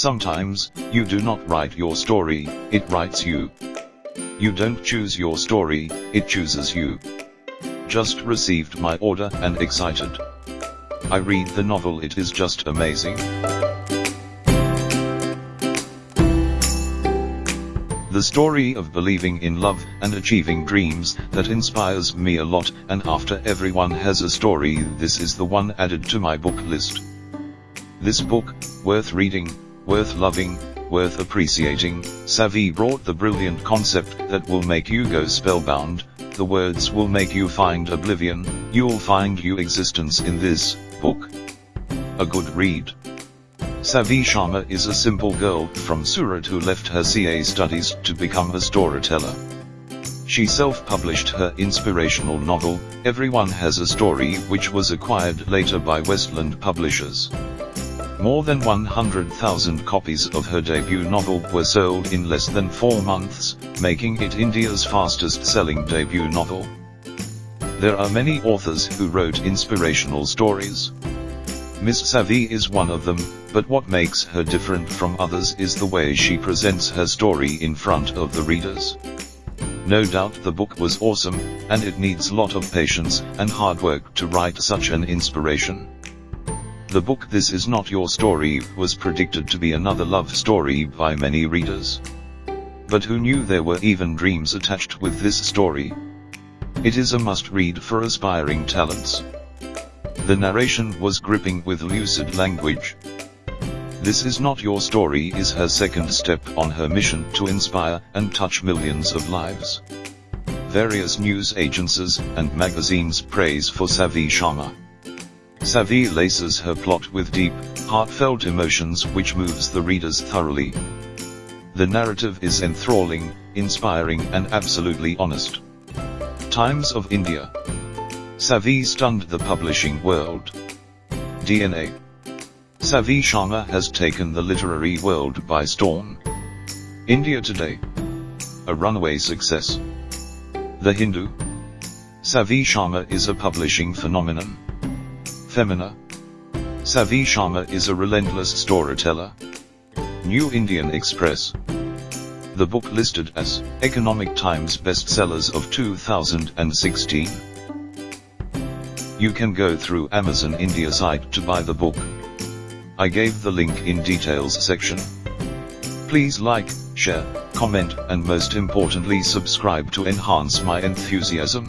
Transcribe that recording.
Sometimes, you do not write your story, it writes you. You don't choose your story, it chooses you. Just received my order and excited. I read the novel it is just amazing. The story of believing in love and achieving dreams that inspires me a lot and after everyone has a story this is the one added to my book list. This book, worth reading, worth loving, worth appreciating, Savi brought the brilliant concept that will make you go spellbound, the words will make you find oblivion, you'll find you existence in this book. A good read. Savi Sharma is a simple girl from Surat who left her CA studies to become a storyteller. She self-published her inspirational novel, Everyone Has a Story which was acquired later by Westland Publishers. More than 100,000 copies of her debut novel were sold in less than four months, making it India's fastest-selling debut novel. There are many authors who wrote inspirational stories. Miss Savi is one of them, but what makes her different from others is the way she presents her story in front of the readers. No doubt the book was awesome, and it needs lot of patience and hard work to write such an inspiration. The book This Is Not Your Story was predicted to be another love story by many readers. But who knew there were even dreams attached with this story? It is a must-read for aspiring talents. The narration was gripping with lucid language. This is not your story is her second step on her mission to inspire and touch millions of lives. Various news agencies and magazines praise for Savi Sharma. Savi laces her plot with deep, heartfelt emotions which moves the readers thoroughly. The narrative is enthralling, inspiring and absolutely honest. Times of India. Savi stunned the publishing world. DNA. Savi Sharma has taken the literary world by storm. India Today. A runaway success. The Hindu. Savi Sharma is a publishing phenomenon. Femina. Savi Sharma is a relentless storyteller. New Indian Express. The book listed as Economic Times bestsellers of 2016. You can go through Amazon India site to buy the book. I gave the link in details section. Please like, share, comment and most importantly subscribe to enhance my enthusiasm.